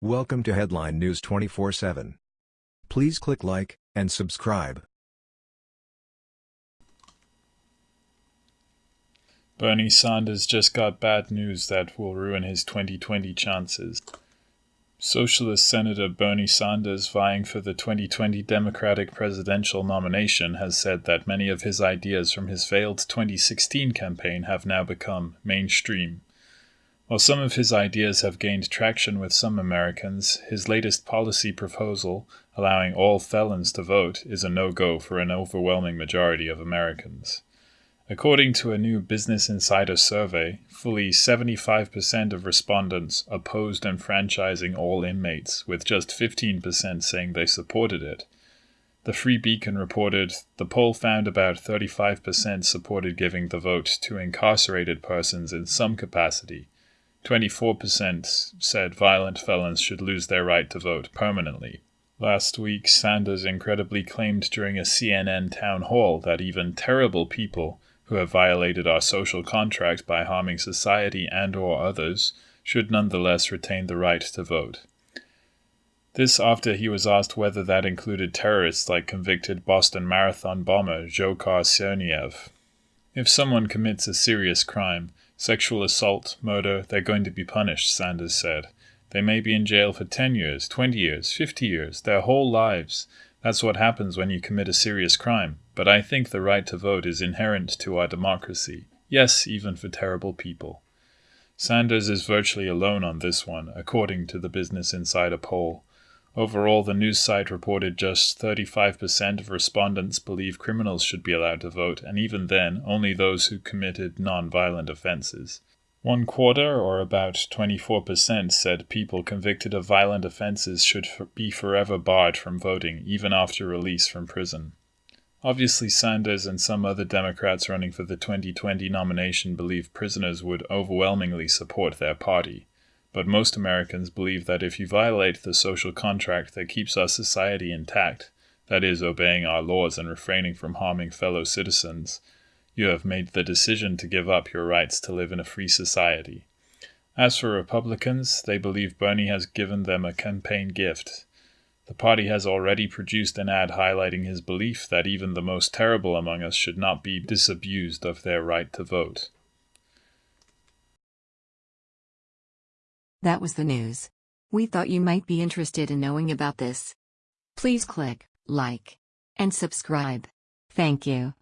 Welcome to Headline News 24/7. Please click like and subscribe. Bernie Sanders just got bad news that will ruin his 2020 chances. Socialist Senator Bernie Sanders, vying for the 2020 Democratic presidential nomination, has said that many of his ideas from his failed 2016 campaign have now become mainstream. While some of his ideas have gained traction with some Americans, his latest policy proposal, allowing all felons to vote, is a no go for an overwhelming majority of Americans. According to a new Business Insider survey, fully 75% of respondents opposed enfranchising all inmates, with just 15% saying they supported it. The Free Beacon reported the poll found about 35% supported giving the vote to incarcerated persons in some capacity 24% said violent felons should lose their right to vote permanently. Last week, Sanders incredibly claimed during a CNN town hall that even terrible people who have violated our social contract by harming society and or others should nonetheless retain the right to vote. This after he was asked whether that included terrorists like convicted Boston Marathon bomber Dzhokhar Tsarnaev. If someone commits a serious crime, Sexual assault, murder, they're going to be punished, Sanders said. They may be in jail for 10 years, 20 years, 50 years, their whole lives. That's what happens when you commit a serious crime. But I think the right to vote is inherent to our democracy. Yes, even for terrible people. Sanders is virtually alone on this one, according to the Business Insider poll. Overall, the news site reported just 35% of respondents believe criminals should be allowed to vote, and even then, only those who committed non-violent offenses. One quarter, or about 24%, said people convicted of violent offenses should be forever barred from voting, even after release from prison. Obviously, Sanders and some other Democrats running for the 2020 nomination believe prisoners would overwhelmingly support their party. But most Americans believe that if you violate the social contract that keeps our society intact, that is, obeying our laws and refraining from harming fellow citizens, you have made the decision to give up your rights to live in a free society. As for Republicans, they believe Bernie has given them a campaign gift. The party has already produced an ad highlighting his belief that even the most terrible among us should not be disabused of their right to vote. That was the news. We thought you might be interested in knowing about this. Please click like and subscribe. Thank you.